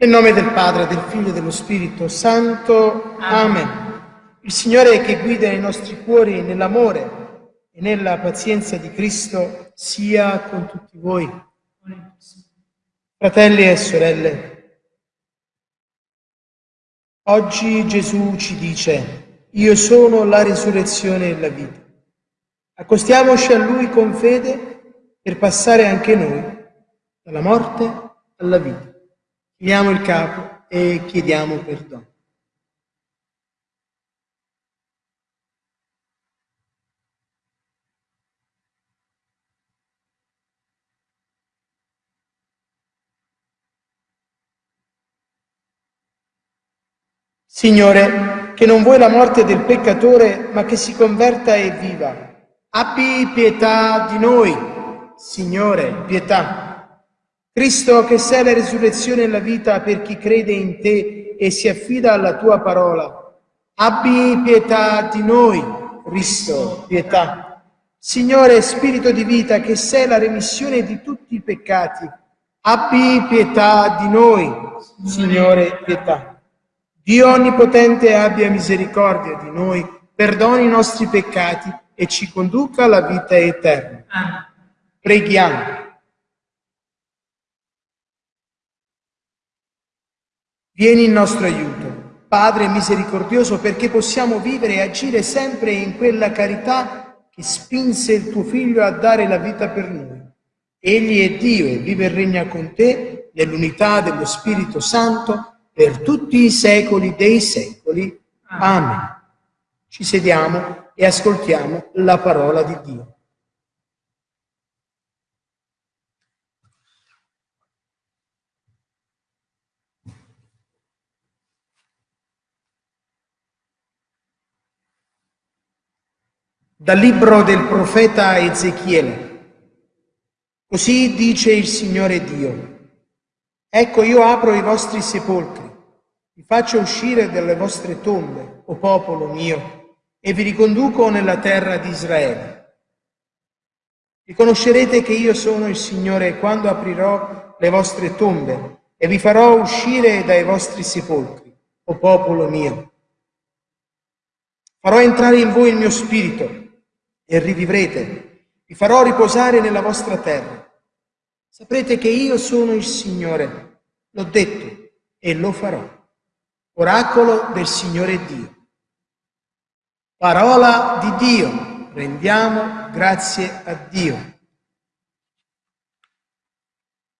Nel nome del Padre, del Figlio e dello Spirito Santo. Amen. Il Signore che guida i nostri cuori nell'amore e nella pazienza di Cristo sia con tutti voi. Fratelli e sorelle, oggi Gesù ci dice, io sono la risurrezione e la vita. Accostiamoci a Lui con fede per passare anche noi dalla morte alla vita. Chiniamo il capo e chiediamo perdono. Signore, che non vuoi la morte del peccatore, ma che si converta e viva. Abbi pietà di noi, Signore, pietà. Cristo, che sei la risurrezione e la vita per chi crede in te e si affida alla tua parola, abbi pietà di noi, Cristo, pietà. Signore, Spirito di vita, che sei la remissione di tutti i peccati, abbi pietà di noi, Signore, pietà. Dio Onnipotente abbia misericordia di noi, perdoni i nostri peccati e ci conduca alla vita eterna. Preghiamo. Vieni in nostro aiuto, Padre misericordioso, perché possiamo vivere e agire sempre in quella carità che spinse il tuo Figlio a dare la vita per noi. Egli è Dio e vive e regna con te nell'unità dello Spirito Santo per tutti i secoli dei secoli. Amen. Ci sediamo e ascoltiamo la parola di Dio. Dal libro del profeta Ezechiele. Così dice il Signore Dio. Ecco io apro i vostri sepolcri, vi faccio uscire dalle vostre tombe, o popolo mio, e vi riconduco nella terra di Israele. Riconoscerete che io sono il Signore quando aprirò le vostre tombe e vi farò uscire dai vostri sepolcri, o popolo mio. Farò entrare in voi il mio spirito e rivivrete. Vi farò riposare nella vostra terra. Saprete che io sono il Signore. L'ho detto e lo farò. Oracolo del Signore Dio. Parola di Dio. Rendiamo grazie a Dio.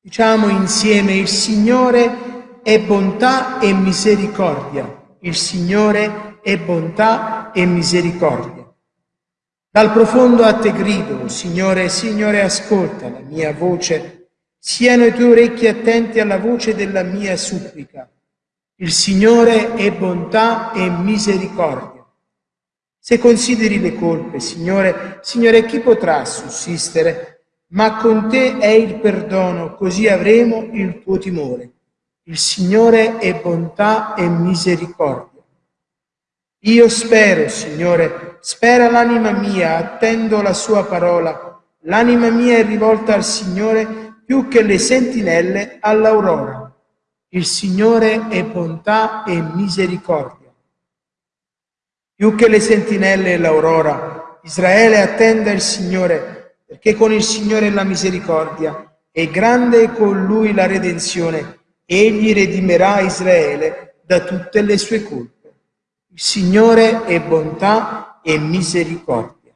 Diciamo insieme il Signore è bontà e misericordia. Il Signore è bontà e misericordia. Dal profondo a te grido, Signore, Signore, ascolta la mia voce. Siano i tuoi orecchi attenti alla voce della mia supplica. Il Signore è bontà e misericordia. Se consideri le colpe, Signore, Signore, chi potrà sussistere? Ma con te è il perdono, così avremo il tuo timore. Il Signore è bontà e misericordia. Io spero, Signore, spera l'anima mia, attendo la sua parola. L'anima mia è rivolta al Signore più che le sentinelle all'aurora. Il Signore è bontà e misericordia. Più che le sentinelle e l'aurora, Israele attenda il Signore, perché con il Signore la misericordia è grande con lui la redenzione. Egli redimerà Israele da tutte le sue colpe. Il Signore è bontà e misericordia.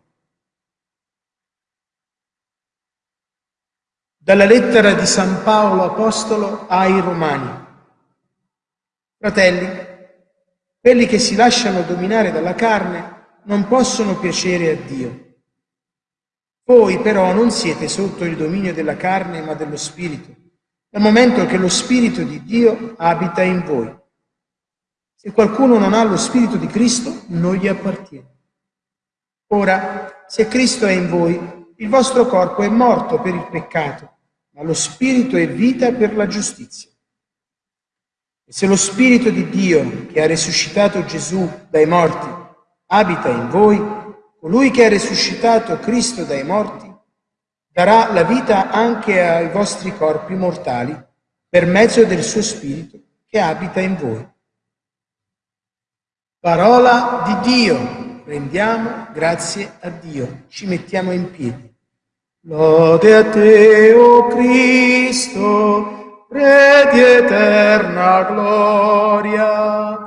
Dalla lettera di San Paolo Apostolo ai Romani. Fratelli, quelli che si lasciano dominare dalla carne non possono piacere a Dio. Voi però non siete sotto il dominio della carne ma dello Spirito, dal momento che lo Spirito di Dio abita in voi. Se qualcuno non ha lo Spirito di Cristo, non gli appartiene. Ora, se Cristo è in voi, il vostro corpo è morto per il peccato, ma lo Spirito è vita per la giustizia. E se lo Spirito di Dio, che ha risuscitato Gesù dai morti, abita in voi, colui che ha risuscitato Cristo dai morti, darà la vita anche ai vostri corpi mortali per mezzo del suo Spirito che abita in voi. Parola di Dio, rendiamo grazie a Dio, ci mettiamo in piedi. Lode a te, o oh Cristo, Re di eterna gloria.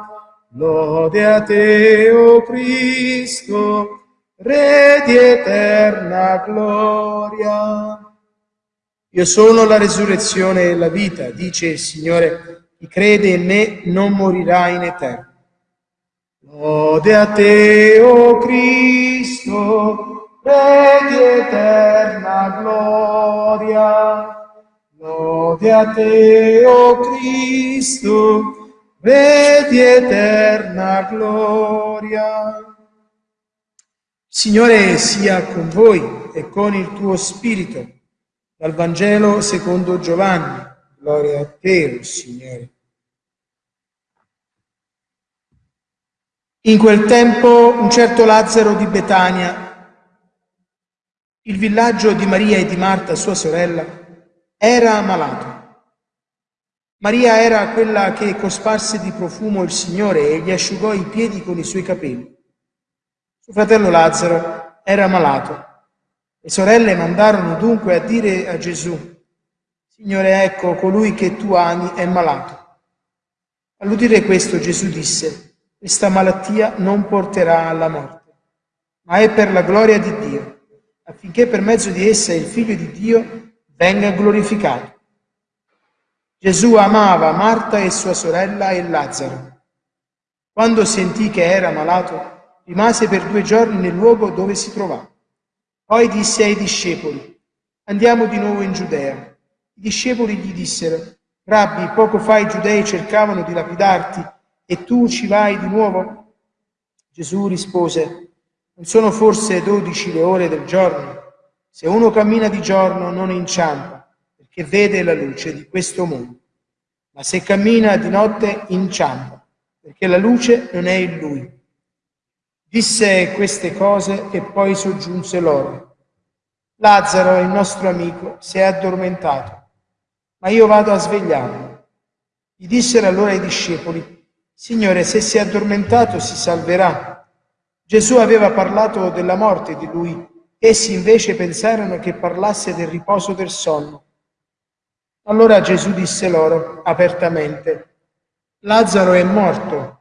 Lode a te, o oh Cristo, Re di eterna gloria. Io sono la resurrezione e la vita, dice il Signore, chi crede in me non morirà in eterno. Lode a te, o oh Cristo, Re di eterna gloria. Lode a te, o oh Cristo, Re di eterna gloria. Signore sia con voi e con il tuo spirito dal Vangelo secondo Giovanni. Gloria a te, Signore. In quel tempo un certo Lazzaro di Betania, il villaggio di Maria e di Marta, sua sorella, era malato. Maria era quella che cosparse di profumo il Signore e gli asciugò i piedi con i suoi capelli. Suo fratello Lazzaro era malato le sorelle mandarono dunque a dire a Gesù, Signore, ecco, colui che tu ami è malato. All'udire questo Gesù disse, questa malattia non porterà alla morte, ma è per la gloria di Dio, affinché per mezzo di essa il Figlio di Dio venga glorificato. Gesù amava Marta e sua sorella e Lazzaro. Quando sentì che era malato, rimase per due giorni nel luogo dove si trovava. Poi disse ai discepoli, andiamo di nuovo in Giudea. I discepoli gli dissero, Rabbi, poco fa i giudei cercavano di lapidarti e tu ci vai di nuovo? Gesù rispose, non sono forse dodici le ore del giorno? Se uno cammina di giorno non inciampa, perché vede la luce di questo mondo. Ma se cammina di notte inciampa, perché la luce non è in lui. Disse queste cose e poi soggiunse loro. Lazzaro, il nostro amico, si è addormentato, ma io vado a svegliarlo. Gli dissero allora i discepoli, Signore, se si è addormentato si salverà. Gesù aveva parlato della morte di lui, essi invece pensarono che parlasse del riposo del sonno. Allora Gesù disse loro apertamente, Lazzaro è morto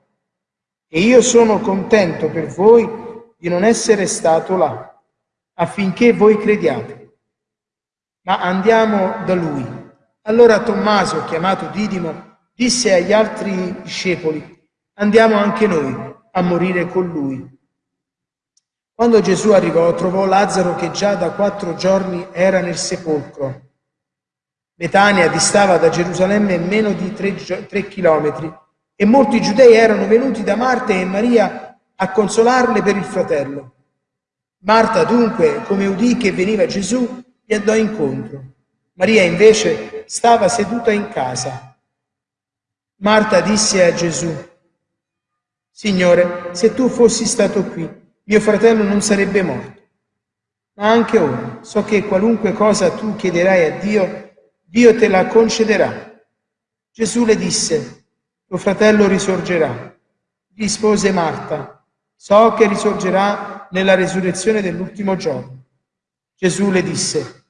e io sono contento per voi di non essere stato là, affinché voi crediate. Ma andiamo da lui. Allora Tommaso, chiamato Didimo, disse agli altri discepoli, andiamo anche noi a morire con lui. Quando Gesù arrivò, trovò Lazzaro che già da quattro giorni era nel sepolcro. Betania distava da Gerusalemme meno di tre, tre chilometri e molti giudei erano venuti da Marta e Maria a consolarle per il fratello. Marta dunque, come udì che veniva Gesù, gli andò incontro. Maria invece stava seduta in casa. Marta disse a Gesù, Signore, se tu fossi stato qui, mio fratello non sarebbe morto. Ma anche ora so che qualunque cosa tu chiederai a Dio, Dio te la concederà. Gesù le disse, tuo fratello risorgerà. Rispose Marta, so che risorgerà nella risurrezione dell'ultimo giorno. Gesù le disse,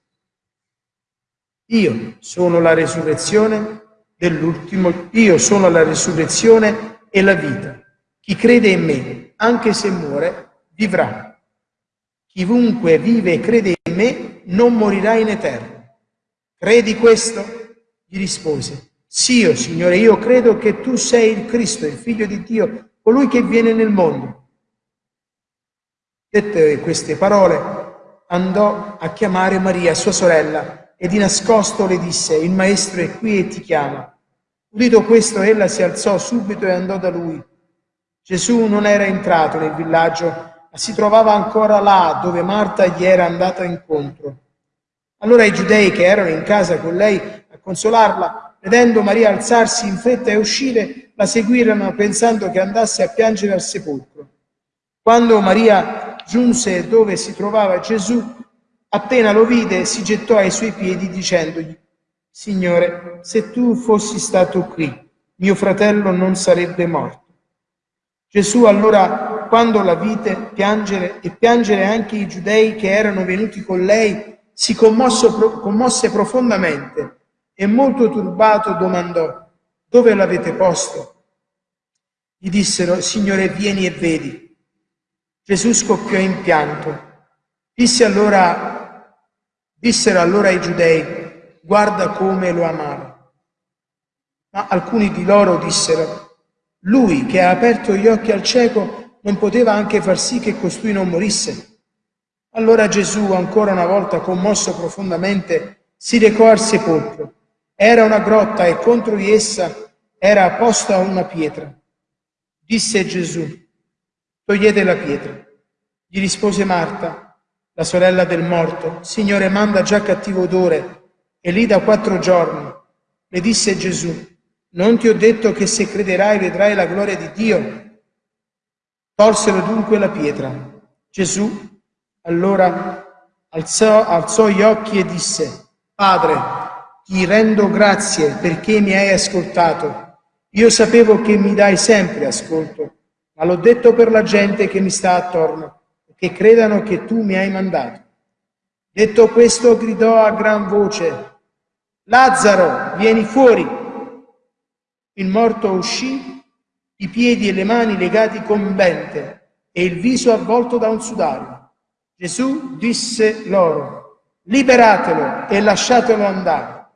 io sono la risurrezione dell'ultimo, io sono la risurrezione e la vita. Chi crede in me, anche se muore, vivrà. Chiunque vive e crede in me non morirà in eterno. Credi questo? Gli rispose, sì, oh Signore, io credo che tu sei il Cristo, il Figlio di Dio, colui che viene nel mondo. Dette queste parole, andò a chiamare Maria, sua sorella, e di nascosto le disse, il Maestro è qui e ti chiama. Udito questo, ella si alzò subito e andò da lui. Gesù non era entrato nel villaggio, ma si trovava ancora là dove Marta gli era andata incontro. Allora i giudei che erano in casa con lei a consolarla Vedendo Maria alzarsi in fretta e uscire, la seguirono pensando che andasse a piangere al sepolcro. Quando Maria giunse dove si trovava Gesù, appena lo vide, si gettò ai suoi piedi dicendogli, Signore, se tu fossi stato qui, mio fratello non sarebbe morto. Gesù allora, quando la vide piangere e piangere anche i giudei che erano venuti con lei, si commosso, commosse profondamente e molto turbato domandò, dove l'avete posto? Gli dissero, Signore, vieni e vedi. Gesù scoppiò in pianto. Disse allora, dissero allora i giudei, guarda come lo amava. Ma alcuni di loro dissero, lui che ha aperto gli occhi al cieco non poteva anche far sì che costui non morisse. Allora Gesù, ancora una volta commosso profondamente, si recò al sepolcro. Era una grotta e contro di essa era posta una pietra. Disse Gesù, togliete la pietra. Gli rispose Marta, la sorella del morto, Signore, manda già cattivo odore, e lì da quattro giorni. Le disse Gesù, non ti ho detto che se crederai vedrai la gloria di Dio? Tolsero dunque la pietra. Gesù allora alzò, alzò gli occhi e disse, Padre, ti rendo grazie perché mi hai ascoltato. Io sapevo che mi dai sempre ascolto, ma l'ho detto per la gente che mi sta attorno, che credano che tu mi hai mandato. Detto questo, gridò a gran voce, Lazzaro, vieni fuori. Il morto uscì, i piedi e le mani legati con bente e il viso avvolto da un sudario. Gesù disse loro, liberatelo e lasciatelo andare.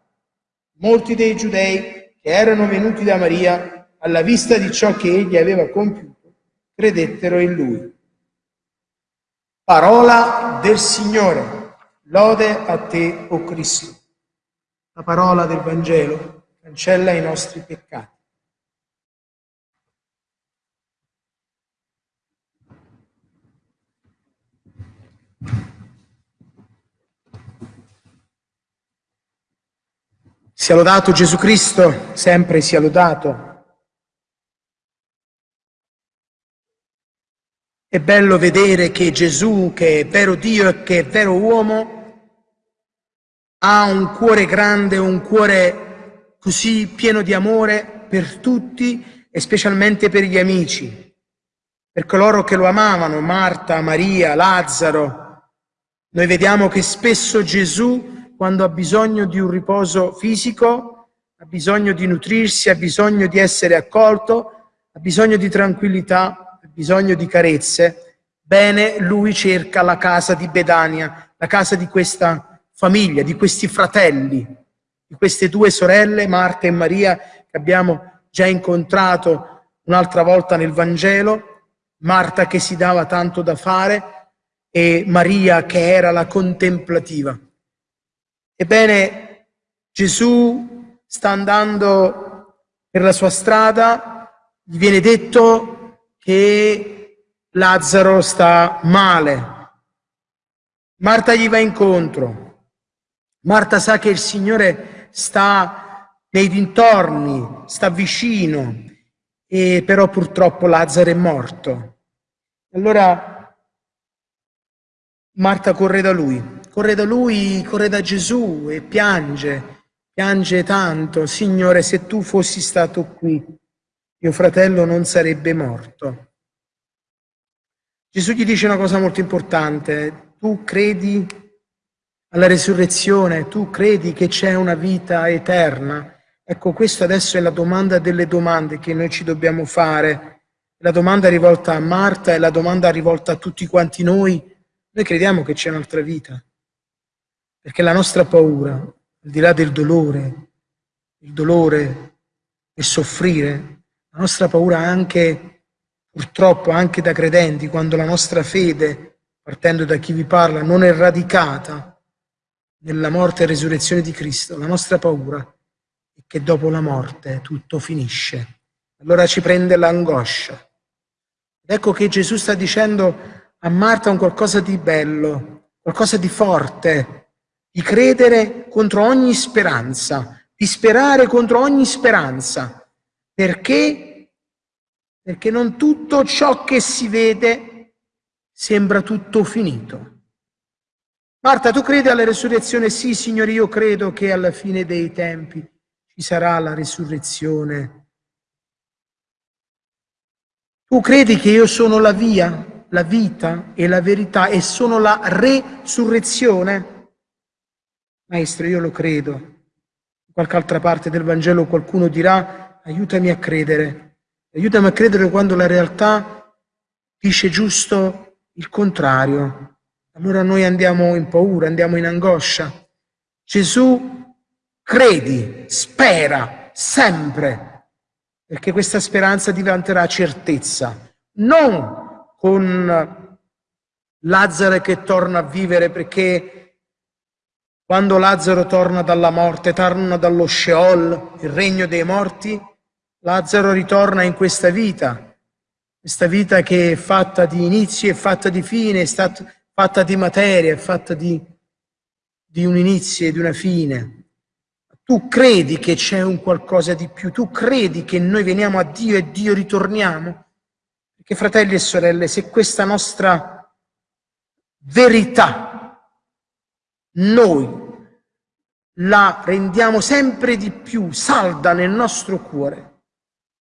Molti dei giudei che erano venuti da Maria, alla vista di ciò che egli aveva compiuto, credettero in lui. Parola del Signore. Lode a te, o oh Cristo. La parola del Vangelo cancella i nostri peccati. Sia lodato Gesù Cristo, sempre sia lodato. È bello vedere che Gesù, che è vero Dio e che è vero uomo, ha un cuore grande, un cuore così pieno di amore per tutti e specialmente per gli amici, per coloro che lo amavano, Marta, Maria, Lazzaro. Noi vediamo che spesso Gesù quando ha bisogno di un riposo fisico, ha bisogno di nutrirsi, ha bisogno di essere accolto, ha bisogno di tranquillità, bisogno di carezze, bene, lui cerca la casa di Bedania, la casa di questa famiglia, di questi fratelli, di queste due sorelle, Marta e Maria, che abbiamo già incontrato un'altra volta nel Vangelo, Marta che si dava tanto da fare e Maria che era la contemplativa. Ebbene, Gesù sta andando per la sua strada, gli viene detto che Lazzaro sta male. Marta gli va incontro. Marta sa che il Signore sta nei dintorni, sta vicino, e però purtroppo Lazzaro è morto. Allora Marta corre da lui corre da lui, corre da Gesù e piange, piange tanto, Signore, se tu fossi stato qui, mio fratello non sarebbe morto. Gesù gli dice una cosa molto importante, tu credi alla resurrezione, tu credi che c'è una vita eterna. Ecco, questa adesso è la domanda delle domande che noi ci dobbiamo fare. La domanda rivolta a Marta è la domanda rivolta a tutti quanti noi. Noi crediamo che c'è un'altra vita. Perché la nostra paura, al di là del dolore, il dolore e soffrire, nostra paura anche, purtroppo, anche da credenti, quando la nostra fede, partendo da chi vi parla, non è radicata nella morte e resurrezione di Cristo, la nostra paura è che dopo la morte tutto finisce. Allora ci prende l'angoscia. Ecco che Gesù sta dicendo a Marta un qualcosa di bello, qualcosa di forte, di credere contro ogni speranza, di sperare contro ogni speranza. Perché? Perché non tutto ciò che si vede sembra tutto finito. Marta, tu credi alla resurrezione? Sì, Signore, io credo che alla fine dei tempi ci sarà la risurrezione Tu credi che io sono la via, la vita e la verità e sono la resurrezione? Maestro, io lo credo. In qualche altra parte del Vangelo qualcuno dirà, aiutami a credere. Aiutami a credere quando la realtà dice giusto il contrario. Allora noi andiamo in paura, andiamo in angoscia. Gesù credi, spera sempre perché questa speranza diventerà certezza, non con Lazzaro che torna a vivere perché quando Lazzaro torna dalla morte, torna dallo Sheol, il regno dei morti, Lazzaro ritorna in questa vita, questa vita che è fatta di inizio, è fatta di fine, è fatta di materia, è fatta di, di un inizio e di una fine. Tu credi che c'è un qualcosa di più, tu credi che noi veniamo a Dio e Dio ritorniamo? Perché fratelli e sorelle, se questa nostra verità noi la rendiamo sempre di più salda nel nostro cuore,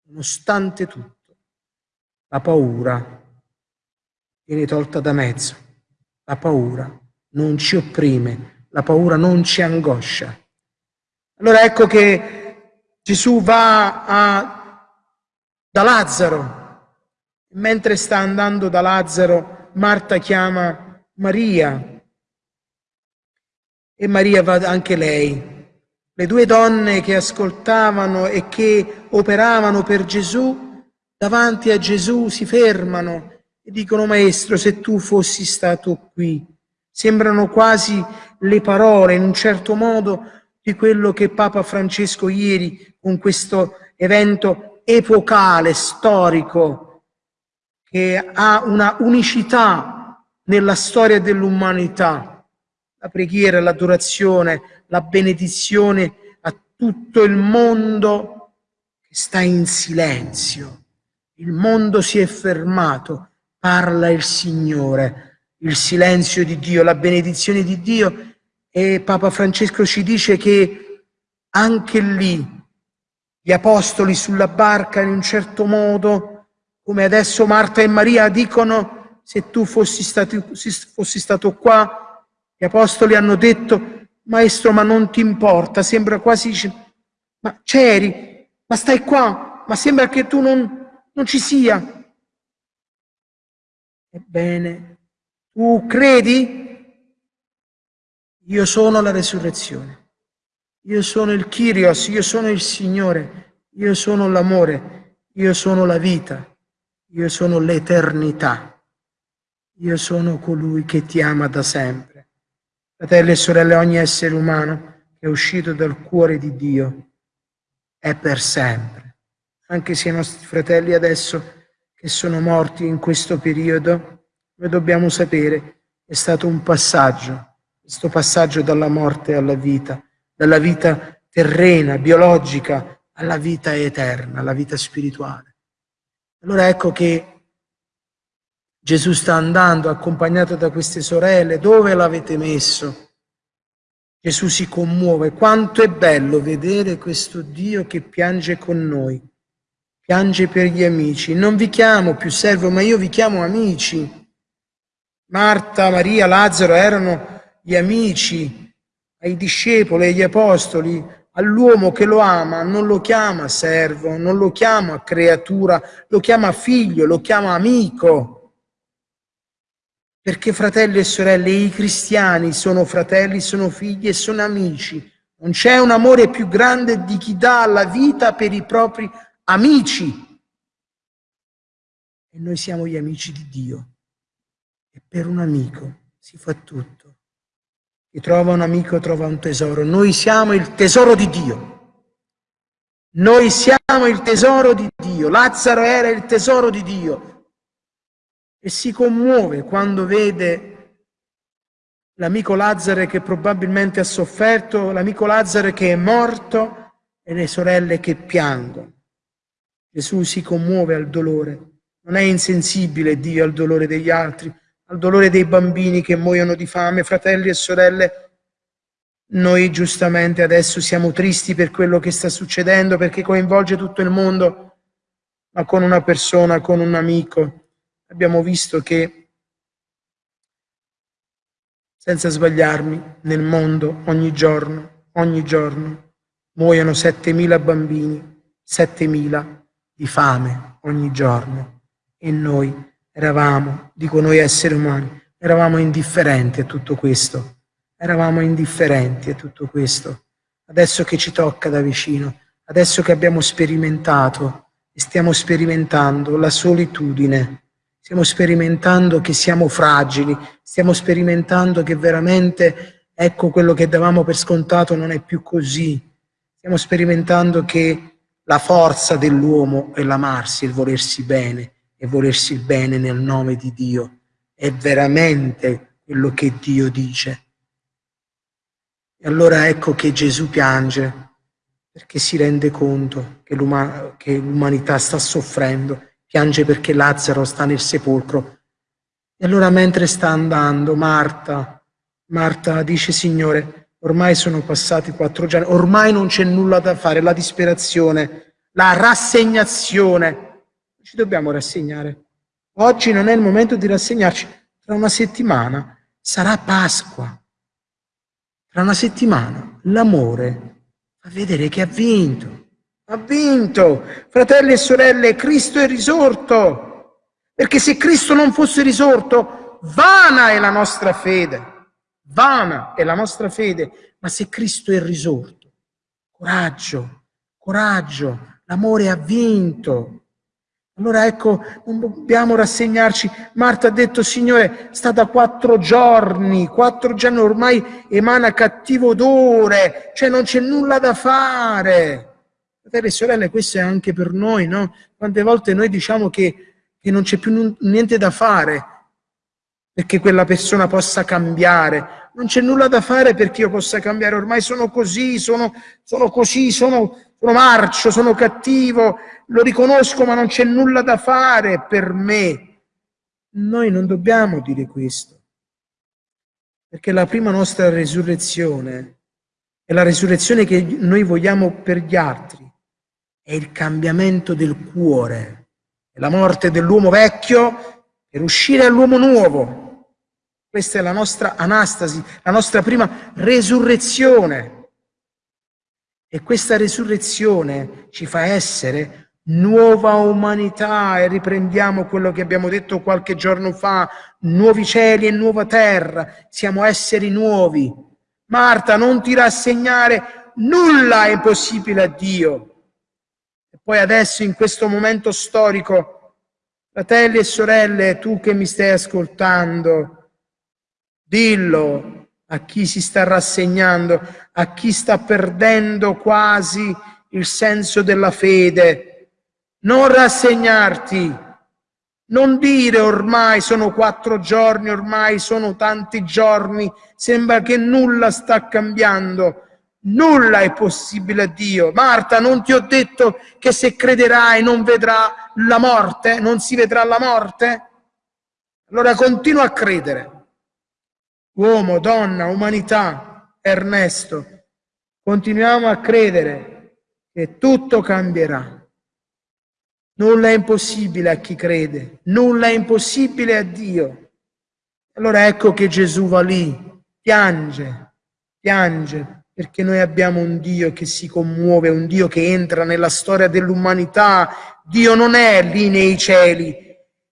nonostante tutto, la paura viene tolta da mezzo, la paura non ci opprime, la paura non ci angoscia. Allora ecco che Gesù va a, da Lazzaro. Mentre sta andando da Lazzaro, Marta chiama Maria e Maria va anche lei. Le due donne che ascoltavano e che operavano per Gesù, davanti a Gesù si fermano e dicono, Maestro, se tu fossi stato qui. Sembrano quasi le parole, in un certo modo, di quello che Papa Francesco ieri con questo evento epocale, storico, che ha una unicità nella storia dell'umanità. La preghiera, l'adorazione, la benedizione a tutto il mondo che sta in silenzio. Il mondo si è fermato, parla il Signore, il silenzio di Dio, la benedizione di Dio e Papa Francesco ci dice che anche lì gli apostoli sulla barca in un certo modo, come adesso Marta e Maria dicono, se tu fossi stato, fossi stato qua, gli apostoli hanno detto, maestro ma non ti importa, sembra quasi, ma c'eri, ma stai qua, ma sembra che tu non, non ci sia. Ebbene, tu credi? Io sono la resurrezione, io sono il Kyrios, io sono il Signore, io sono l'amore, io sono la vita, io sono l'eternità, io sono colui che ti ama da sempre. Fratelli e sorelle, ogni essere umano che è uscito dal cuore di Dio è per sempre. Anche se i nostri fratelli adesso che sono morti in questo periodo, noi dobbiamo sapere, è stato un passaggio questo passaggio dalla morte alla vita, dalla vita terrena, biologica, alla vita eterna, alla vita spirituale. Allora ecco che Gesù sta andando accompagnato da queste sorelle, dove l'avete messo? Gesù si commuove, quanto è bello vedere questo Dio che piange con noi, piange per gli amici. Non vi chiamo più servo, ma io vi chiamo amici. Marta, Maria, Lazzaro erano gli amici, ai discepoli, agli apostoli, all'uomo che lo ama, non lo chiama servo, non lo chiama creatura, lo chiama figlio, lo chiama amico. Perché fratelli e sorelle, i cristiani sono fratelli, sono figli e sono amici. Non c'è un amore più grande di chi dà la vita per i propri amici. E noi siamo gli amici di Dio. E per un amico si fa tutto. Chi trova un amico trova un tesoro. Noi siamo il tesoro di Dio. Noi siamo il tesoro di Dio. Lazzaro era il tesoro di Dio. E si commuove quando vede l'amico Lazzaro che probabilmente ha sofferto, l'amico Lazzaro che è morto e le sorelle che piangono. Gesù si commuove al dolore. Non è insensibile Dio al dolore degli altri, al dolore dei bambini che muoiono di fame, fratelli e sorelle. Noi giustamente adesso siamo tristi per quello che sta succedendo perché coinvolge tutto il mondo, ma con una persona, con un amico. Abbiamo visto che, senza sbagliarmi, nel mondo ogni giorno, ogni giorno, muoiono 7.000 bambini, 7.000 di fame ogni giorno. E noi eravamo, dico noi esseri umani, eravamo indifferenti a tutto questo. Eravamo indifferenti a tutto questo. Adesso che ci tocca da vicino, adesso che abbiamo sperimentato e stiamo sperimentando la solitudine, stiamo sperimentando che siamo fragili, stiamo sperimentando che veramente, ecco, quello che davamo per scontato non è più così. Stiamo sperimentando che la forza dell'uomo è l'amarsi, il volersi bene e volersi bene nel nome di Dio. È veramente quello che Dio dice. E allora ecco che Gesù piange perché si rende conto che l'umanità sta soffrendo, piange perché Lazzaro sta nel sepolcro. E allora mentre sta andando, Marta, Marta dice, Signore, ormai sono passati quattro giorni, ormai non c'è nulla da fare, la disperazione, la rassegnazione. Ci dobbiamo rassegnare. Oggi non è il momento di rassegnarci, tra una settimana sarà Pasqua. Tra una settimana l'amore fa vedere che ha vinto. Ha vinto. Fratelli e sorelle, Cristo è risorto. Perché se Cristo non fosse risorto, vana è la nostra fede. Vana è la nostra fede. Ma se Cristo è risorto, coraggio, coraggio, l'amore ha vinto. Allora ecco, non dobbiamo rassegnarci. Marta ha detto, Signore, sta da quattro giorni, quattro giorni ormai emana cattivo odore, cioè non c'è nulla da fare. Fratelli e sorelle, questo è anche per noi, no? Quante volte noi diciamo che, che non c'è più niente da fare perché quella persona possa cambiare. Non c'è nulla da fare perché io possa cambiare, ormai sono così, sono, sono così, sono, sono marcio, sono cattivo, lo riconosco ma non c'è nulla da fare per me. Noi non dobbiamo dire questo, perché la prima nostra resurrezione è la resurrezione che noi vogliamo per gli altri, è il cambiamento del cuore, è la morte dell'uomo vecchio per uscire all'uomo nuovo. Questa è la nostra anastasi, la nostra prima resurrezione. E questa resurrezione ci fa essere nuova umanità e riprendiamo quello che abbiamo detto qualche giorno fa, nuovi cieli e nuova terra, siamo esseri nuovi. Marta, non ti rassegnare, nulla è possibile a Dio. Poi adesso in questo momento storico, fratelli e sorelle, tu che mi stai ascoltando, dillo, a chi si sta rassegnando, a chi sta perdendo quasi il senso della fede. Non rassegnarti, non dire ormai sono quattro giorni, ormai sono tanti giorni, sembra che nulla sta cambiando. Nulla è possibile a Dio. Marta, non ti ho detto che se crederai non vedrà la morte, non si vedrà la morte? Allora continua a credere uomo, donna, umanità, Ernesto, continuiamo a credere che tutto cambierà. Nulla è impossibile a chi crede, nulla è impossibile a Dio. Allora ecco che Gesù va lì, piange, piange, perché noi abbiamo un Dio che si commuove, un Dio che entra nella storia dell'umanità. Dio non è lì nei cieli,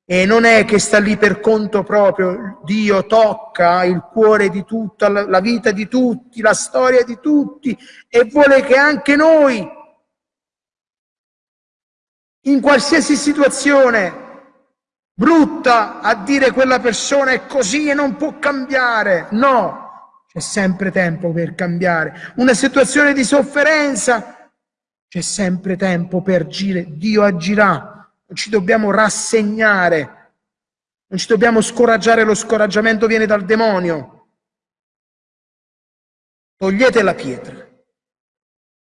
e non è che sta lì per conto proprio, Dio tocca il cuore di tutta la vita di tutti, la storia di tutti e vuole che anche noi, in qualsiasi situazione brutta, a dire quella persona è così e non può cambiare. No, c'è sempre tempo per cambiare. Una situazione di sofferenza, c'è sempre tempo per agire, Dio agirà. Non ci dobbiamo rassegnare, non ci dobbiamo scoraggiare, lo scoraggiamento viene dal demonio. Togliete la pietra,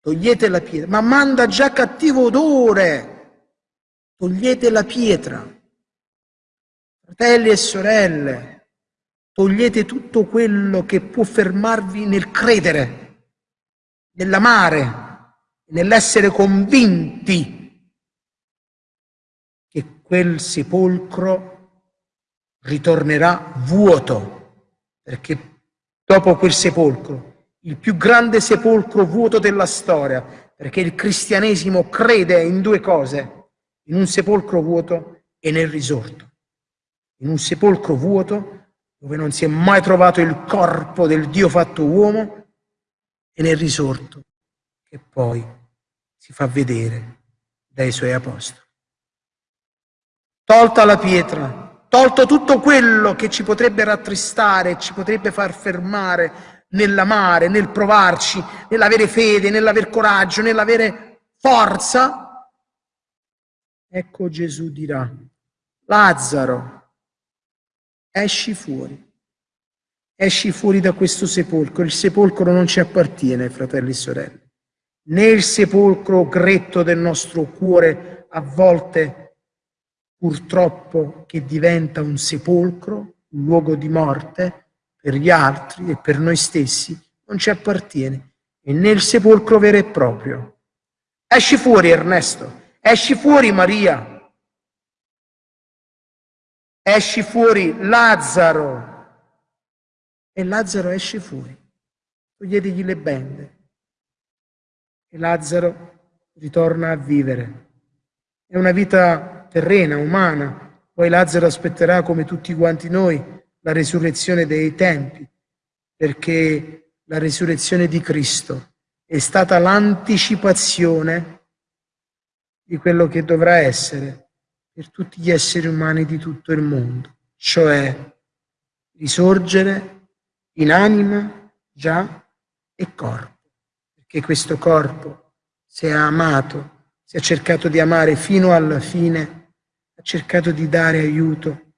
togliete la pietra, ma manda già cattivo odore, togliete la pietra. Fratelli e sorelle, togliete tutto quello che può fermarvi nel credere, nell'amare, nell'essere convinti che quel sepolcro ritornerà vuoto, perché dopo quel sepolcro, il più grande sepolcro vuoto della storia, perché il cristianesimo crede in due cose, in un sepolcro vuoto e nel risorto. In un sepolcro vuoto dove non si è mai trovato il corpo del Dio fatto uomo e nel risorto che poi si fa vedere dai suoi apostoli. Tolta la pietra, tolto tutto quello che ci potrebbe rattristare, ci potrebbe far fermare nell'amare, nel provarci, nell'avere fede, nell'aver coraggio, nell'avere forza, ecco Gesù dirà, Lazzaro, esci fuori. Esci fuori da questo sepolcro. Il sepolcro non ci appartiene, fratelli e sorelle. Né il sepolcro gretto del nostro cuore, a volte purtroppo che diventa un sepolcro, un luogo di morte per gli altri e per noi stessi, non ci appartiene. E né il sepolcro vero e proprio. Esci fuori, Ernesto. Esci fuori, Maria. Esci fuori, Lazzaro e Lazzaro esce fuori. Toglietegli le bende. E Lazzaro ritorna a vivere. È una vita terrena, umana. Poi Lazzaro aspetterà, come tutti quanti noi, la resurrezione dei tempi, perché la resurrezione di Cristo è stata l'anticipazione di quello che dovrà essere per tutti gli esseri umani di tutto il mondo, cioè risorgere in anima già e corpo, perché questo corpo, se ha amato, se ha cercato di amare fino alla fine, ha cercato di dare aiuto,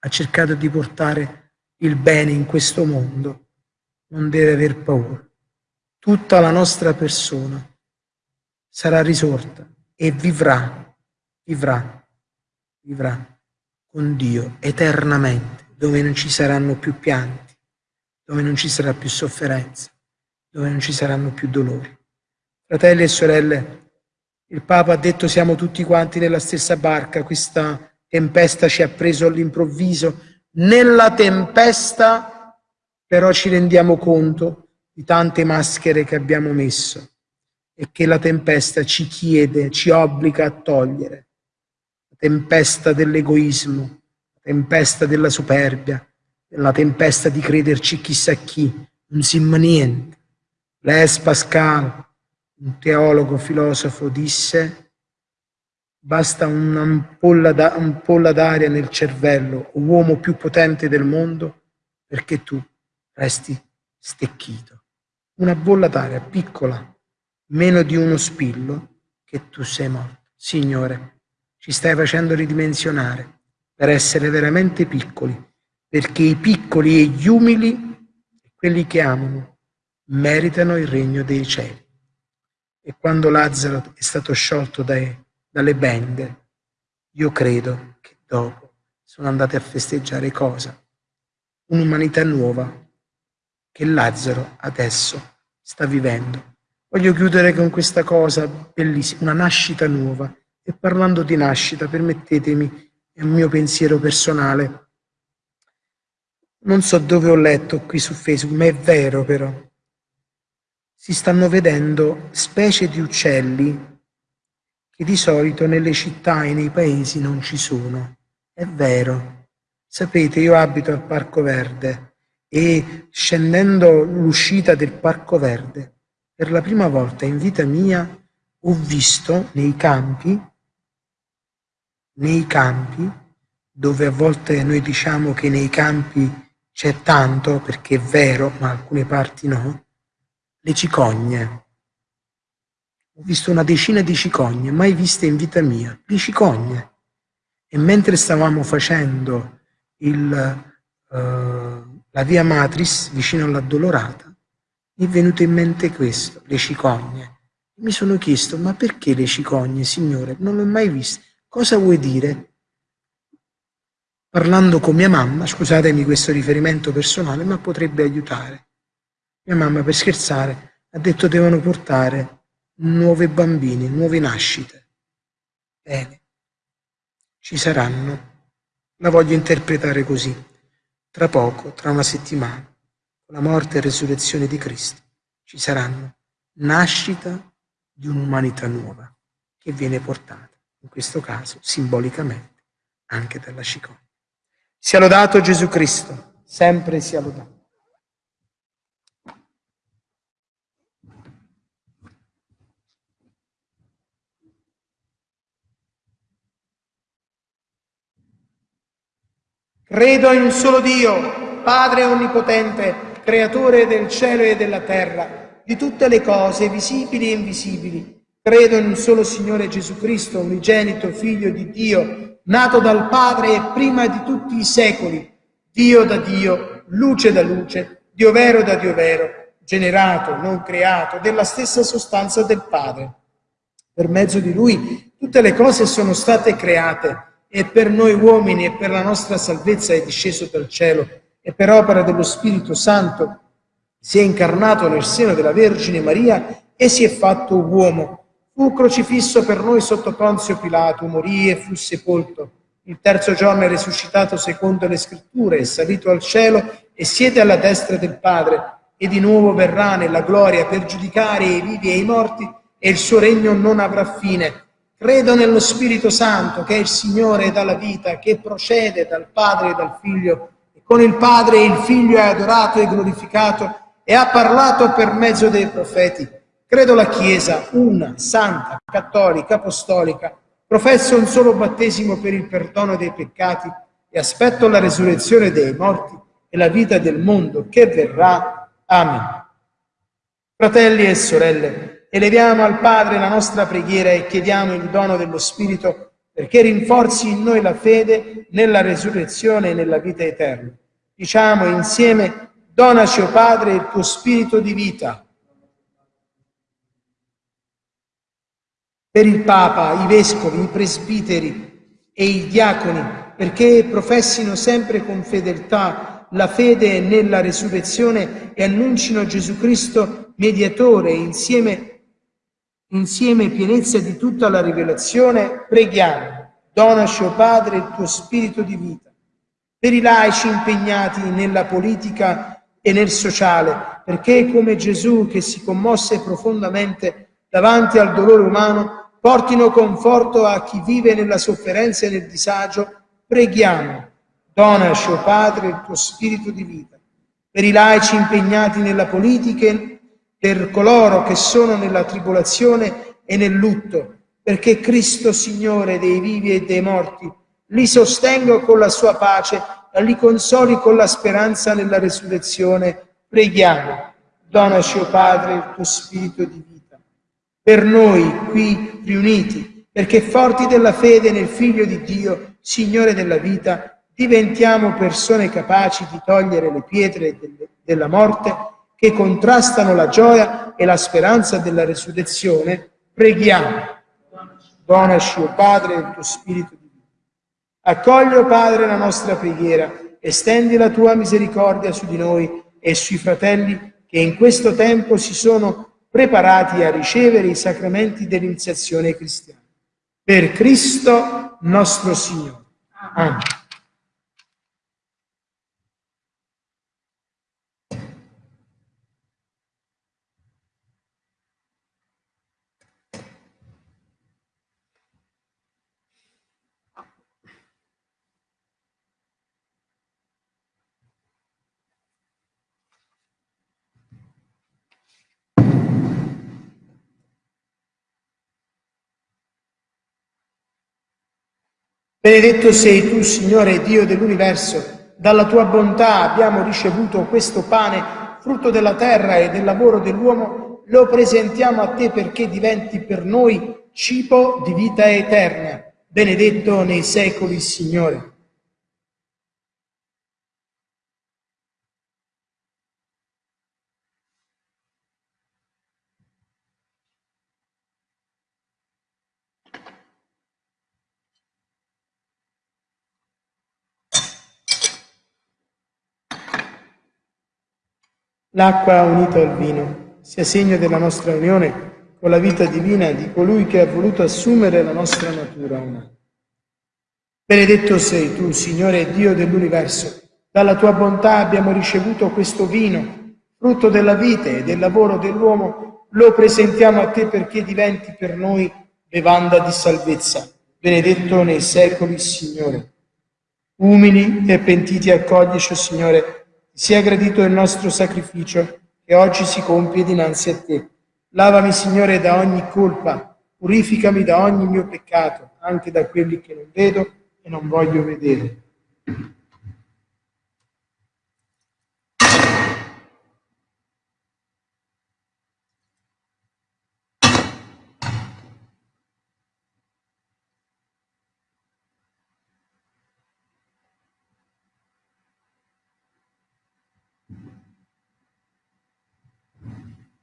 ha cercato di portare il bene in questo mondo, non deve aver paura. Tutta la nostra persona sarà risorta e vivrà, vivrà, vivrà con Dio eternamente, dove non ci saranno più pianti dove non ci sarà più sofferenza, dove non ci saranno più dolori. Fratelli e sorelle, il Papa ha detto siamo tutti quanti nella stessa barca, questa tempesta ci ha preso all'improvviso. Nella tempesta però ci rendiamo conto di tante maschere che abbiamo messo e che la tempesta ci chiede, ci obbliga a togliere. La tempesta dell'egoismo, la tempesta della superbia, nella tempesta di crederci chissà chi, non si niente. Blaise Pascal, un teologo filosofo, disse basta un'ampolla d'aria nel cervello, uomo più potente del mondo, perché tu resti stecchito. Una bolla d'aria piccola, meno di uno spillo, che tu sei morto. Signore, ci stai facendo ridimensionare per essere veramente piccoli perché i piccoli e gli umili, quelli che amano, meritano il regno dei cieli. E quando Lazzaro è stato sciolto dai, dalle bende, io credo che dopo sono andate a festeggiare cosa? Un'umanità nuova che Lazzaro adesso sta vivendo. Voglio chiudere con questa cosa bellissima, una nascita nuova. E parlando di nascita, permettetemi, è un mio pensiero personale, non so dove ho letto qui su Facebook, ma è vero però. Si stanno vedendo specie di uccelli che di solito nelle città e nei paesi non ci sono. È vero. Sapete, io abito al Parco Verde e scendendo l'uscita del Parco Verde, per la prima volta in vita mia ho visto nei campi, nei campi, dove a volte noi diciamo che nei campi c'è tanto, perché è vero, ma alcune parti no, le cicogne. Ho visto una decina di cicogne, mai viste in vita mia, le cicogne. E mentre stavamo facendo il, uh, la via Matris, vicino all'Addolorata, mi è venuto in mente questo, le cicogne. Mi sono chiesto, ma perché le cicogne, Signore? Non l'ho mai viste. Cosa vuoi dire? parlando con mia mamma, scusatemi questo riferimento personale, ma potrebbe aiutare. Mia mamma per scherzare ha detto devono portare nuove bambine, nuove nascite. Bene. ci saranno. La voglio interpretare così. Tra poco, tra una settimana, con la morte e resurrezione di Cristo, ci saranno nascita di un'umanità nuova che viene portata, in questo caso simbolicamente, anche dalla cicogna. Sia lodato Gesù Cristo, sempre sia lodato. Credo in un solo Dio, Padre Onnipotente, Creatore del cielo e della terra, di tutte le cose, visibili e invisibili. Credo in un solo Signore Gesù Cristo, unigenito Figlio di Dio, nato dal Padre e prima di tutti i secoli, Dio da Dio, luce da luce, Dio vero da Dio vero, generato, non creato, della stessa sostanza del Padre. Per mezzo di Lui tutte le cose sono state create e per noi uomini e per la nostra salvezza è disceso dal cielo e per opera dello Spirito Santo si è incarnato nel seno della Vergine Maria e si è fatto uomo. Fu crocifisso per noi sotto Ponzio Pilato, morì e fu sepolto. Il terzo giorno è risuscitato secondo le scritture, è salito al cielo e siede alla destra del Padre e di nuovo verrà nella gloria per giudicare i vivi e i morti e il suo regno non avrà fine Credo nello Spirito Santo, che è il Signore e dalla vita, che procede dal Padre e dal Figlio, e con il Padre il Figlio è adorato e glorificato, e ha parlato per mezzo dei profeti. Credo la Chiesa, una, santa, cattolica, apostolica, professo un solo battesimo per il perdono dei peccati e aspetto la resurrezione dei morti e la vita del mondo che verrà. Amen. Fratelli e sorelle, eleviamo al Padre la nostra preghiera e chiediamo il dono dello Spirito perché rinforzi in noi la fede nella resurrezione e nella vita eterna. Diciamo insieme, donaci, o oh Padre, il tuo Spirito di vita. Per il Papa, i Vescovi, i Presbiteri e i Diaconi, perché professino sempre con fedeltà la fede nella resurrezione e annuncino Gesù Cristo mediatore insieme insieme pienezza di tutta la rivelazione, preghiamo, donaci, o oh Padre, il tuo spirito di vita. Per i laici impegnati nella politica e nel sociale, perché come Gesù che si commosse profondamente davanti al dolore umano, portino conforto a chi vive nella sofferenza e nel disagio, preghiamo, donaci, o Padre, il tuo spirito di vita. Per i laici impegnati nella politica per coloro che sono nella tribolazione e nel lutto, perché Cristo, Signore dei vivi e dei morti, li sostenga con la sua pace e li consoli con la speranza nella resurrezione. Preghiamo, donaci, o Padre, il tuo spirito di vita. Per noi qui riuniti, perché forti della fede nel Figlio di Dio, Signore della vita, diventiamo persone capaci di togliere le pietre della morte che contrastano la gioia e la speranza della resurrezione, preghiamo. Donaci, o oh Padre, il tuo Spirito di vita. Accogli, oh Padre, la nostra preghiera, estendi la tua misericordia su di noi e sui fratelli che in questo tempo si sono preparati a ricevere i sacramenti dell'iniziazione cristiana. Per Cristo nostro Signore. Amen. Benedetto sei tu, Signore Dio dell'universo, dalla tua bontà abbiamo ricevuto questo pane, frutto della terra e del lavoro dell'uomo, lo presentiamo a te perché diventi per noi cibo di vita eterna. Benedetto nei secoli, Signore. L'acqua unita al vino sia segno della nostra unione con la vita divina di colui che ha voluto assumere la nostra natura umana. Benedetto sei tu, Signore Dio dell'universo. Dalla tua bontà abbiamo ricevuto questo vino, frutto della vite e del lavoro dell'uomo. Lo presentiamo a te perché diventi per noi bevanda di salvezza. Benedetto nei secoli, Signore. Umili e pentiti accoglici, Signore, sia gradito il nostro sacrificio che oggi si compie dinanzi a te. Lavami, Signore, da ogni colpa, purificami da ogni mio peccato, anche da quelli che non vedo e non voglio vedere.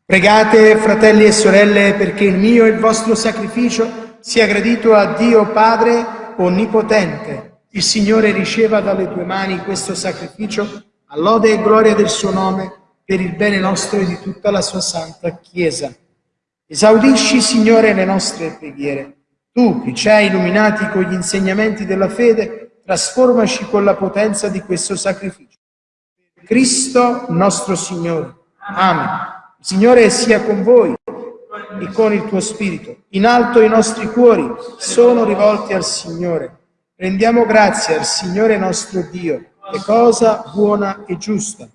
Pregate, fratelli e sorelle, perché il mio e il vostro sacrificio sia gradito a Dio Padre onnipotente, il Signore riceva dalle tue mani questo sacrificio a lode e gloria del suo nome per il bene nostro e di tutta la sua santa Chiesa. Esaudisci, Signore, le nostre preghiere. Tu, che ci hai illuminati con gli insegnamenti della fede, trasformaci con la potenza di questo sacrificio. Cristo nostro Signore. Amen. Il Signore sia con voi e con il tuo spirito. In alto i nostri cuori sono rivolti al Signore. Rendiamo grazie al Signore nostro Dio, è cosa buona e giusta.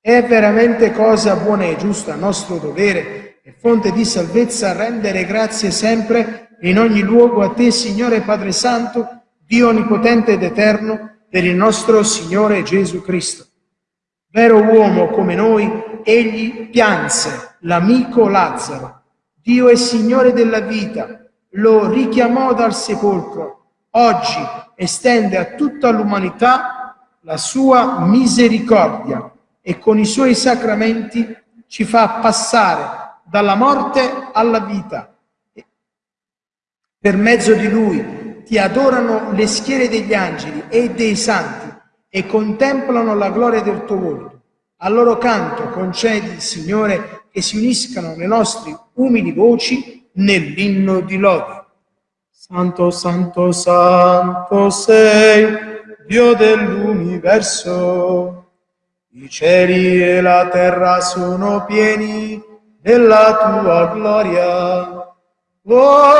È veramente cosa buona e giusta, nostro dovere e fonte di salvezza, rendere grazie sempre e in ogni luogo a te, Signore Padre Santo, Dio Onnipotente ed Eterno, per il nostro Signore Gesù Cristo. Vero uomo come noi, egli pianse l'amico Lazzaro. Dio è Signore della vita, lo richiamò dal sepolcro. Oggi estende a tutta l'umanità la sua misericordia e con i suoi sacramenti ci fa passare dalla morte alla vita. Per mezzo di lui ti adorano le schiere degli angeli e dei santi e contemplano la gloria del tuo volto. A loro canto concedi, Signore, che si uniscano le nostre umili voci nell'inno di lode. Santo, santo, santo sei, Dio dell'universo. I cieli e la terra sono pieni della tua gloria. Osanna,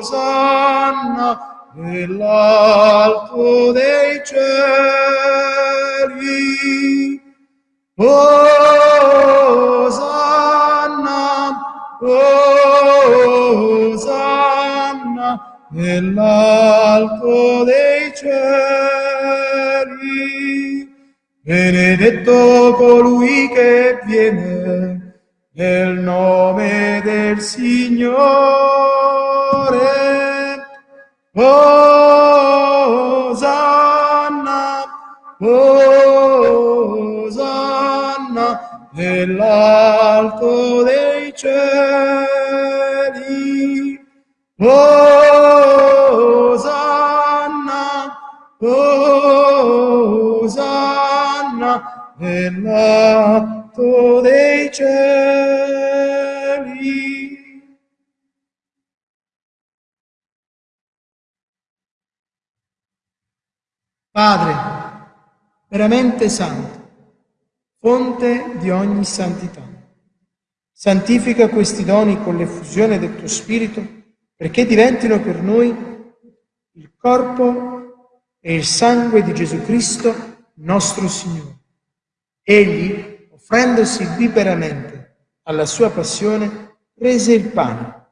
Osanna, nell'alto dei cieli. Osanna, Osanna, nell'alto dei cieli. Benedetto colui che viene nel nome del Signore. Osanna, Osanna, nell'alto dei cieli. Osanna, Osanna, nell'alto dei cieli. Padre, veramente santo, fonte di ogni santità, santifica questi doni con l'effusione del tuo Spirito perché diventino per noi il corpo e il sangue di Gesù Cristo, nostro Signore. Egli, offrendosi liberamente alla sua passione, prese il pane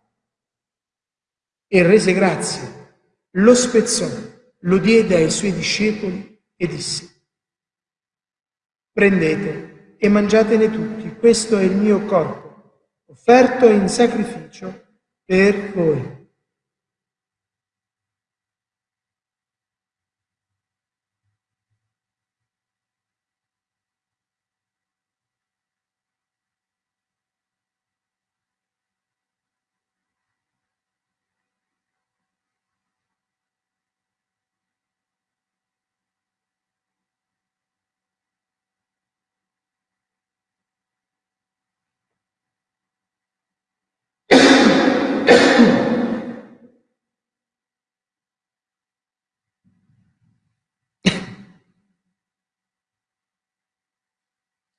e rese grazie, lo spezzò lo diede ai suoi discepoli e disse, prendete e mangiatene tutti, questo è il mio corpo, offerto in sacrificio per voi.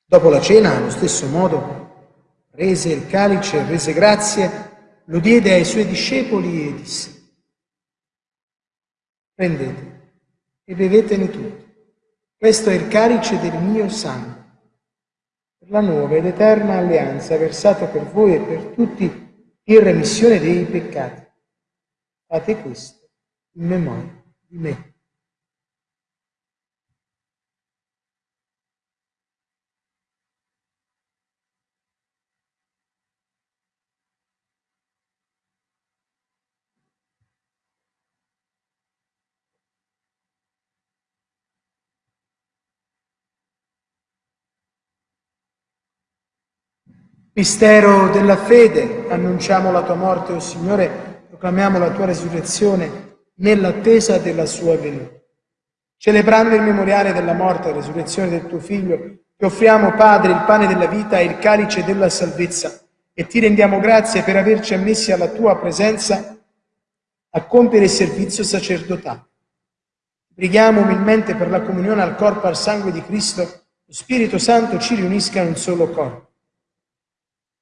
Dopo la cena, allo stesso modo, prese il calice, rese grazie, lo diede ai suoi discepoli e disse, prendete e bevetene tutti. Questo è il calice del mio sangue, per la nuova ed eterna alleanza versata per voi e per tutti in remissione dei peccati. Fate questo in memoria di me. Mistero della fede, annunciamo la tua morte, o oh Signore, proclamiamo la tua resurrezione nell'attesa della sua venuta. Celebrando il memoriale della morte e resurrezione del tuo Figlio, ti offriamo, Padre, il pane della vita e il calice della salvezza e ti rendiamo grazie per averci ammessi alla tua presenza a compiere il servizio sacerdotale. Preghiamo umilmente per la comunione al corpo e al sangue di Cristo, lo Spirito Santo ci riunisca in un solo corpo.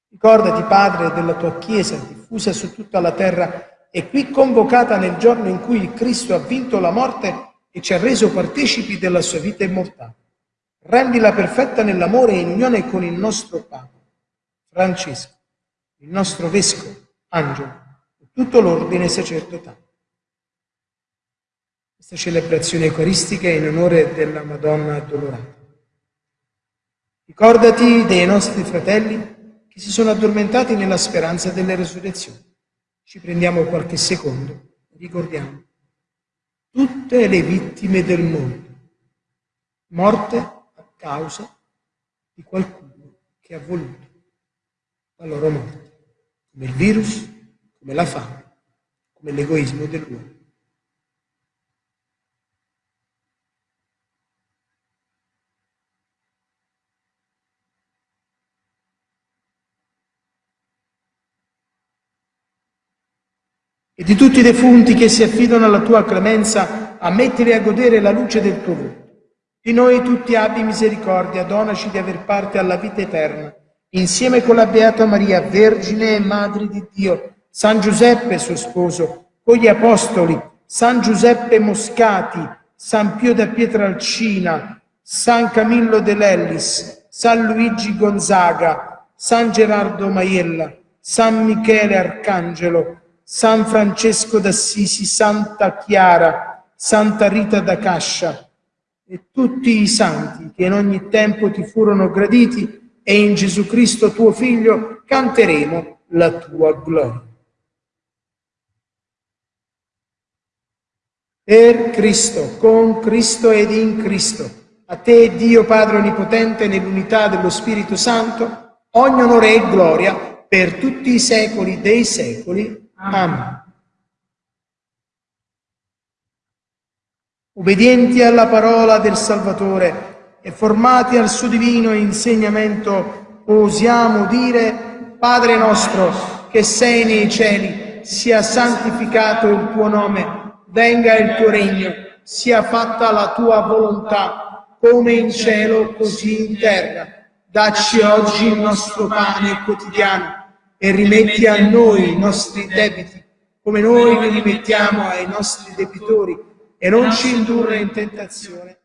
Ricordati, Padre, della tua Chiesa diffusa su tutta la terra e qui convocata nel giorno in cui Cristo ha vinto la morte e ci ha reso partecipi della sua vita immortale. Rendila perfetta nell'amore e in unione con il nostro Papa, Francesco, il nostro Vescovo, Angelo e tutto l'ordine sacerdotale. Questa celebrazione eucaristica è in onore della Madonna Addolorata. Ricordati dei nostri fratelli che si sono addormentati nella speranza della resurrezione. Ci prendiamo qualche secondo ricordiamo tutte le vittime del mondo, morte a causa di qualcuno che ha voluto la loro morte, come il virus, come la fame, come l'egoismo dell'uomo. E di tutti i defunti che si affidano alla tua clemenza, ammettili a godere la luce del tuo volto. Di noi tutti abbi misericordia, donaci di aver parte alla vita eterna, insieme con la Beata Maria, Vergine e Madre di Dio, San Giuseppe suo sposo, con gli Apostoli, San Giuseppe Moscati, San Pio da Pietralcina, San Camillo de Lellis, San Luigi Gonzaga, San Gerardo Maiella, San Michele Arcangelo, San Francesco d'Assisi, Santa Chiara, Santa Rita da Cascia e tutti i santi che in ogni tempo ti furono graditi e in Gesù Cristo tuo Figlio canteremo la tua gloria. Per Cristo, con Cristo ed in Cristo, a te Dio Padre Onnipotente nell'unità dello Spirito Santo, ogni onore e gloria per tutti i secoli dei secoli. Amen. Obbedienti alla parola del Salvatore e formati al suo divino insegnamento, osiamo dire, Padre nostro che sei nei cieli, sia santificato il tuo nome, venga il tuo regno, sia fatta la tua volontà, come in cielo così in terra. Dacci oggi il nostro pane quotidiano e rimetti a noi i nostri debiti, come noi li rimettiamo ai nostri debitori, e non ci indurre in tentazione,